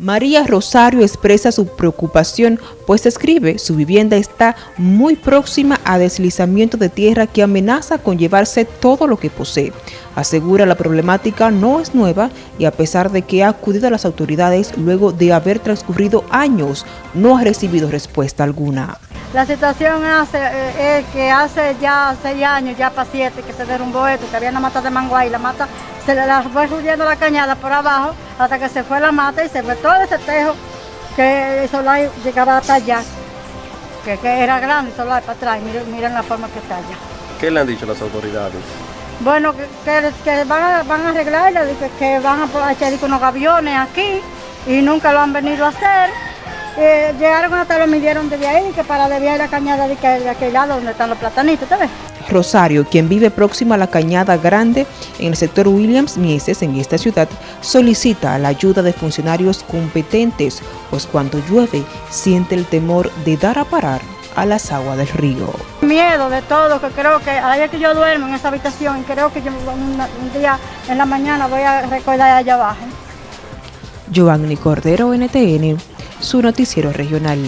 María Rosario expresa su preocupación, pues escribe, su vivienda está muy próxima a deslizamiento de tierra que amenaza con llevarse todo lo que posee. Asegura la problemática no es nueva y a pesar de que ha acudido a las autoridades luego de haber transcurrido años, no ha recibido respuesta alguna. La situación hace, eh, es que hace ya seis años, ya para siete, que se derrumbó esto, que había una mata de mango ahí, la mata se la fue subiendo la cañada por abajo hasta que se fue la mata y se fue todo ese tejo que el solar llegaba hasta allá, que, era grande el solar para atrás, miren, miren, la forma que está allá. ¿Qué le han dicho las autoridades? Bueno, que, van, a, van a arreglarle, que, que van a echar unos aviones aquí y nunca lo han venido a hacer eh, llegaron hasta lo midieron desde ahí, que para desviar la cañada de, aquel lado donde están los platanitos, ¿te ves? Rosario, quien vive próximo a la Cañada Grande en el sector Williams Mieses en esta ciudad, solicita la ayuda de funcionarios competentes, pues cuando llueve siente el temor de dar a parar a las aguas del río. Miedo de todo, que creo que ayer que yo duermo en esa habitación, creo que yo un, día en la mañana voy a recordar allá abajo. Giovanni Cordero, NTN, su noticiero regional.